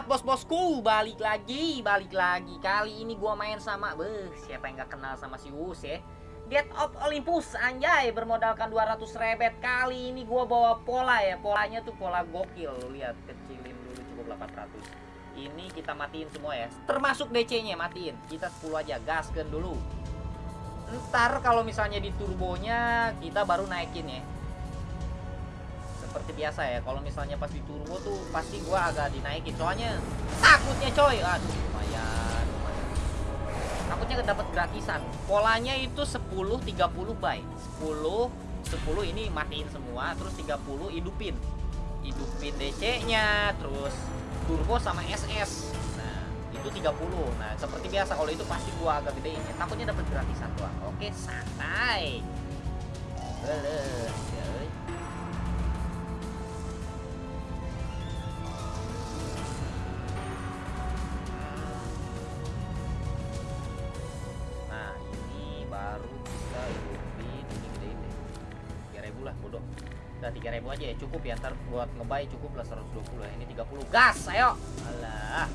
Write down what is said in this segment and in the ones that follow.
Mantap bos-bosku, balik lagi, balik lagi. Kali ini gua main sama, beh, siapa yang gak kenal sama si Us ya? Dead of Olympus, anjay, bermodalkan 200 rebet. Kali ini gua bawa pola ya, polanya tuh pola gokil. Lihat, kecilin dulu cukup 800. Ini kita matiin semua ya, termasuk DC-nya matiin. Kita 10 aja, gaskan dulu. Ntar kalau misalnya di turbonya, kita baru naikin ya seperti biasa ya. Kalau misalnya pas di turbo tuh pasti gua agak dinaikin. Soalnya takutnya coy. Aduh lumayan, lumayan. takutnya dapat gratisan. Polanya itu 10 30 by 10 10 ini matiin semua terus 30 hidupin. Hidupin DC nya terus turbo sama SS nah itu 30 nah seperti biasa kalau itu pasti gua agak gedein ya. Takutnya dapat gratisan doang. Oke santai. Beles. 3000 aja ya, cukup ya. Ntar buat ngebay cukup lah 120 ya. Ini 30. Gas, ayo. Alah.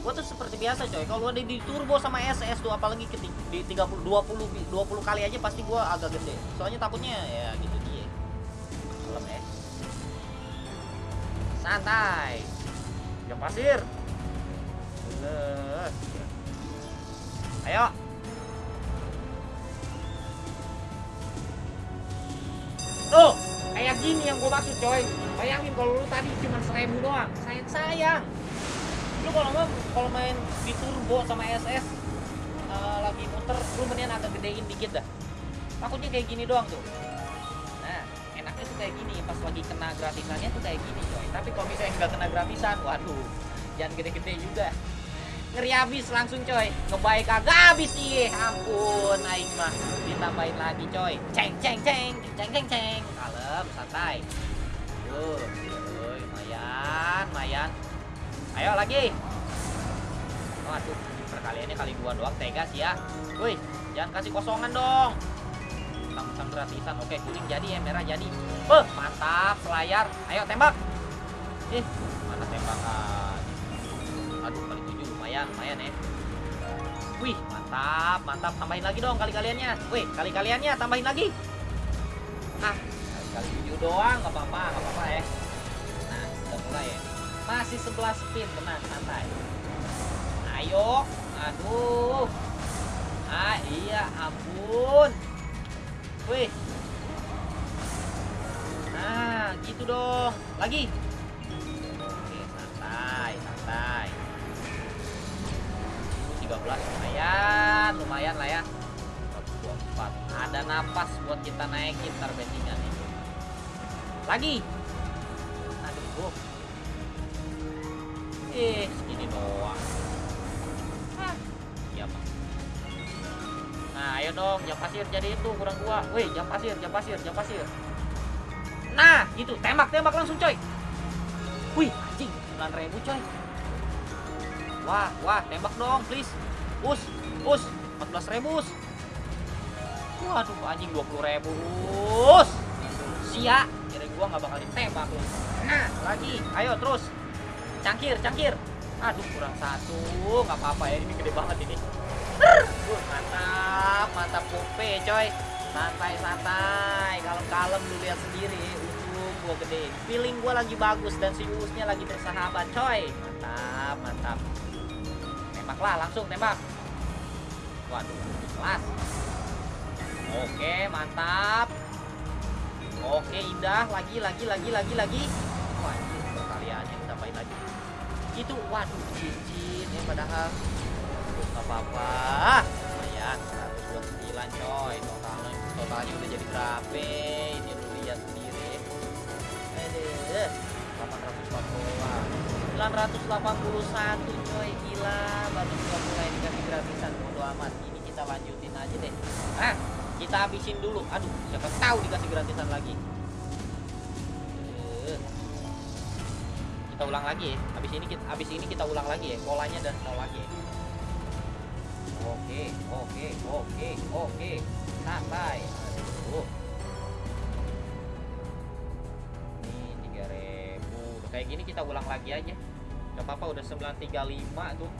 Gua tuh seperti biasa coy. Kalau ada di turbo sama SS tuh apalagi ke di 30 20 20 kali aja pasti gua agak gede. Soalnya takutnya ya gitu dia. Lem ya. Santai. Jam pasir. Beles. Ayo. Kayak gini yang gue maksud coy. Bayangin kalau lu tadi cuma seribu doang, sayang sayang. Lu kalau mau kalau main di turbo sama SS eh, lagi muter, lu mendingan agak gedein dikit dah. Takutnya kayak gini doang tuh. Nah, enaknya tuh kayak gini. Pas lagi kena gratisannya tuh kayak gini coy. Tapi kalau misalnya nggak kena gratisan, waduh, jangan gede-gede juga. Ngeri habis langsung coy Ngebaik kagak habis sih Ampun Aing mah Ditambahin lagi coy Ceng ceng ceng Ceng ceng ceng Kalem santai Tuh lumayan Lumayan. Ayo lagi. Waduh Perkaliannya kali dua doang Tegas ya. Woi Jangan kasih kosongan dong. Tang-tang gratisan. Oke kuning jadi ya Merah jadi. Beh Mantap Selayar. Ayo tembak. Ih Mana tembakan? Aduh kali tujuh lumayan lumayan ya. Wih mantap mantap. Tambahin lagi dong kali kaliannya Wih kali kaliannya tambahin lagi. Ah kali kali tujuh doang nggak apa-apa nggak apa-apa ya. Nah udah mulai ya. Masih 11 spin tenang santai. Ayo Aduh. Ah iya ampun. Wih. Nah gitu dong. Lagi. Oke santai santai. 13 lumayan lumayan lah ya. 124 ada napas buat kita naikin ntar lagi. Aduh. Eh segini doang. Hah, iya nah ayo dong jam pasir jadi itu kurang dua. Wih jam pasir jam pasir jam pasir. Nah gitu tembak tembak langsung coy. Wih anjing 9000 coy. Wah, wah, tembak dong, please. Us, us, 14 ribu, us. Waduh, anjing 20 ribu, us. Sia, kira gua nggak bakal ditembak lu. Nah, lagi, ayo terus. Cangkir, cangkir. Aduh, kurang satu, nggak apa-apa ya, ini gede banget ini. Uh, mantap, mantap pope, coy. Santai, santai. Kalem-kalem lu lihat sendiri. Ujung gua gede. Feeling gua lagi bagus dan si Usnya lagi bersahabat, coy. Mantap, mantap tembak lah langsung tembak waduh kelas oke mantap oke indah. Lagi lagi lagi lagi lagi. Wah ini perkaliannya tambahin lagi. Itu waduh cincin ya padahal. Nggak apa-apa. Lumayan 129 coy. Totalnya totalnya udah jadi berapa? Ini lu lihat sendiri. Aduh, 840 981 coy. Gila baru juga mulai dikasih gratisan. Bodo amat. Ini kita lanjutin aja deh. Ah kita habisin dulu. Aduh siapa tahu dikasih gratisan lagi. Eh. kita ulang lagi. Ya habis ini kita habis ini kita ulang lagi ya polanya dan nol lagi. Ya. oke oke oke. Oke aduh. Ini 3000 kayak gini kita ulang lagi aja. Nggak apa-apa udah 935 tuh.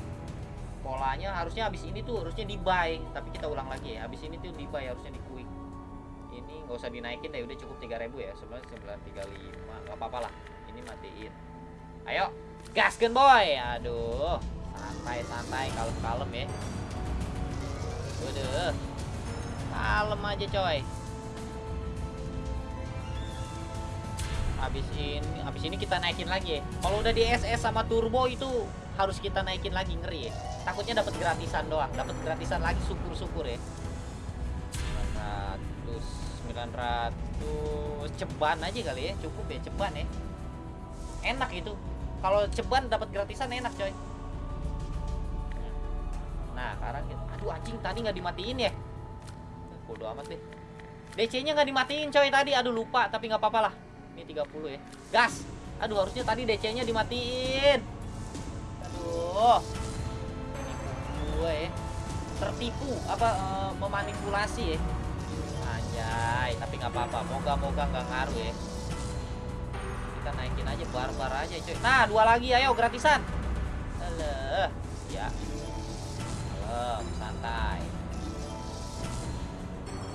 Polanya harusnya habis ini tuh harusnya di buy tapi kita ulang lagi ya. Habis ini tuh di buy harusnya di ini nggak usah dinaikin deh udah cukup 3000 ya. Sebenarnya 935 nggak apa-apa lah. Ini matiin. Ayo gaskan boy. Aduh santai santai kalem kalem ya. Udah kalem aja coy. Habis ini habis ini kita naikin lagi. Ya kalau udah di SS sama turbo itu harus kita naikin lagi ngeri ya. Takutnya dapat gratisan doang dapat gratisan lagi syukur syukur ya 900 900 ceban aja kali ya cukup ya ceban ya. Enak itu. Kalau ceban dapat gratisan enak coy. Nah sekarang aduh anjing tadi nggak dimatiin ya? Bodo amat deh. DC nya nggak dimatiin coy tadi. Aduh lupa tapi nggak apa-apa lah. Ini 30 ya. Gas! Aduh harusnya tadi DC nya dimatiin. Aduh. Ini gue ya. Tertipu apa eh, memanipulasi ya anjay tapi nggak apa-apa. Moga-moga nggak ngaruh ya. Kita naikin aja barbar aja coy nah dua lagi ayo gratisan. Alah, ya. Kalem, santai.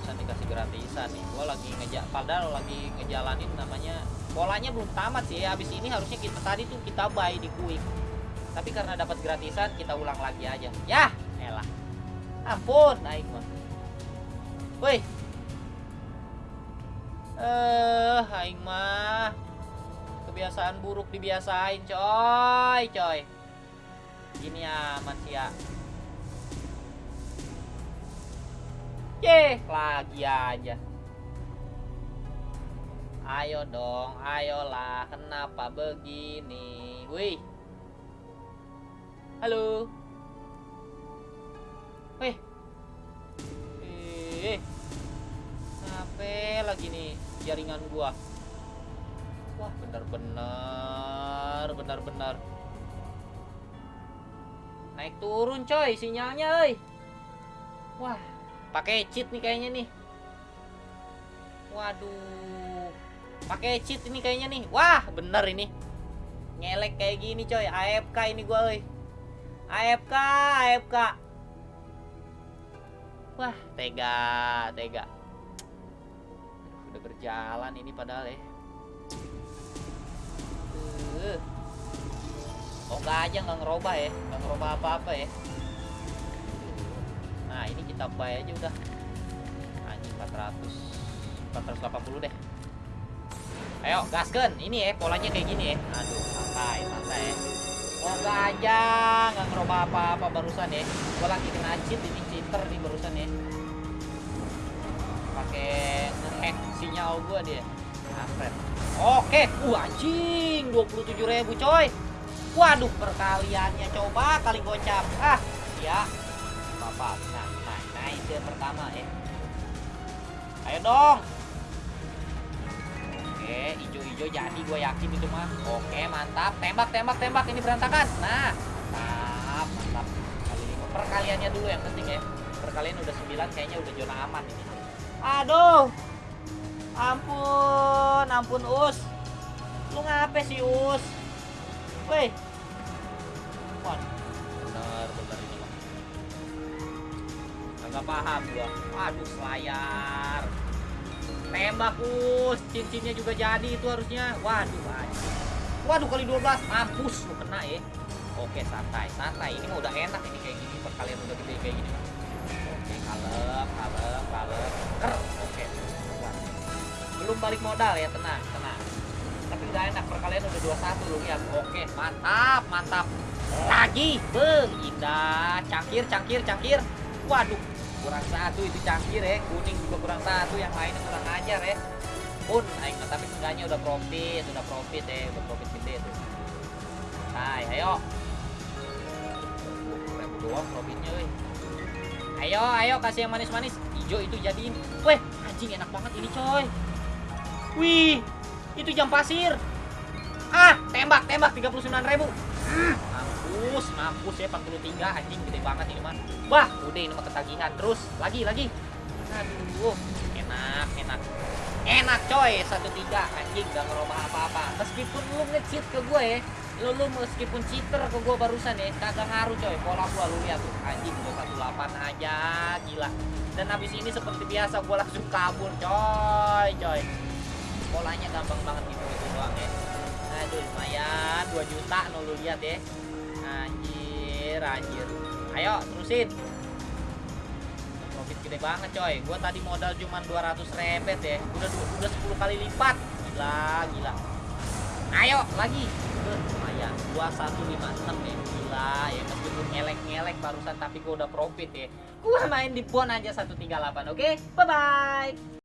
Bisa dikasih gratisan nih. Gua lagi ngejak padahal lagi ngejalanin namanya polanya belum tamat sih. Habis ini harusnya kita tadi tuh kita buy di quick. Tapi karena dapat gratisan kita ulang lagi aja. Ya elah. Ampun naik mah woi eh aing mah kebiasaan buruk dibiasain coy coy gini ya Ye, lagi aja. Ayo dong, ayolah. Kenapa begini? Wih. Halo. Wih. Eh. Apa lagi nih jaringan gua? Wah, benar-benar, benar-benar. Naik turun coy sinyalnya, euy. Wah, pakai cheat nih kayaknya nih. Waduh pakai cheat ini kayaknya nih. Wah bener ini. Ngelek kayak gini coy. AFK ini gue oi AFK AFK wah tega tega berjalan ini padahal ya. Uh. oh enggak aja nggak ngerubah ya. Nggak ngerubah apa-apa ya. Nah ini kita buy aja udah. Anjing 400 480 deh. Ayo gasken Ini ya polanya kayak gini ya. Aduh santai santai Moga aja nggak ngerubah apa-apa barusan ya. Gue lagi kena cheat ini cheater nih barusan ya. Pakai ngehack sinyal gua dia. Kampret. Oke uh anjing 27.000 coy. Waduh perkaliannya coba kali gocap Ah ya apa nah nah nah itu yang pertama ya. Ayo dong. Oke hijau-hijau jadi gue yakin itu mah. Oke mantap. Tembak tembak tembak ini berantakan. Nah mantap mantap. Kali ini perkaliannya dulu yang penting ya. Perkalian udah 9 kayaknya udah zona aman ini. Aduh ampun ampun us lu ngapain sih us woi bener bener ini mah Agak paham gua. Waduh, selayar. Tembak us, cincinnya juga jadi itu harusnya. Waduh, anjing. Waduh, kali 12 mampus lu kena ya. Oke, santai, santai. Ini mah udah enak ini kayak gini. Perkalian udah gede kayak gini. Oke, kalem, kalem, kalem. Ker. Belum balik modal ya, tenang, tenang. Tapi udah enak, perkalian udah 21 lu lihat. Oke, mantap, mantap. Lagi, beng, indah. Cangkir, cangkir, cangkir. Waduh, kurang satu itu cangkir ya kuning juga kurang satu yang lainnya kurang ajar ya pun aing tapi seenggaknya udah profit udah profit ya udah profit gede tuh hai ayo ribu doang profitnya weh ayo ayo kasih yang manis-manis hijau itu jadiin weh anjing enak banget ini coy wih itu jam pasir. Ah tembak tembak 39.000 ribu. Mampus mampus ya 43 anjing gede banget ini mah. Wah udah ini mah ketagihan. Terus lagi lagi. Aduh enak enak. Enak coy satu tiga anjing gak ngerubah apa-apa. Meskipun lu nge-cheat ke gue ya lu, lu meskipun cheater ke gua barusan ya kagak ngaruh coy. Pola gua lu lihat tuh anjing 218 aja gila. Dan habis ini seperti biasa gua langsung kabur coy coy polanya gampang banget gitu itu doang ya. Aduh lumayan 2 juta no lu lihat ya. Anjir anjir. Ayo terusin. Profit gede banget coy. Gua tadi modal cuman 200 rebet ya. Udah udah 10 kali lipat. Gila gila. Ayo lagi. Lumayan. 2156 ya. Gila ya meskipun ngelek-ngelek barusan tapi gua udah profit ya. Gua main di pon aja 138 oke? Bye bye